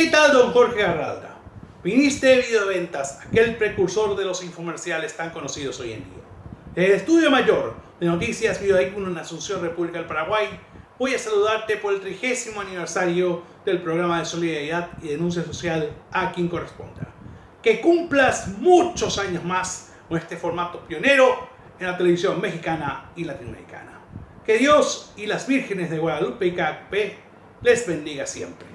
¿Qué tal, don Jorge Garralda? Viniste de Videoventas, aquel precursor de los infomerciales tan conocidos hoy en día. Desde el Estudio Mayor de Noticias Videoícono en Asunción, República del Paraguay, voy a saludarte por el trigésimo aniversario del programa de solidaridad y denuncia social a quien corresponda. Que cumplas muchos años más con este formato pionero en la televisión mexicana y latinoamericana. Que Dios y las vírgenes de Guadalupe y Cacpe les bendiga siempre.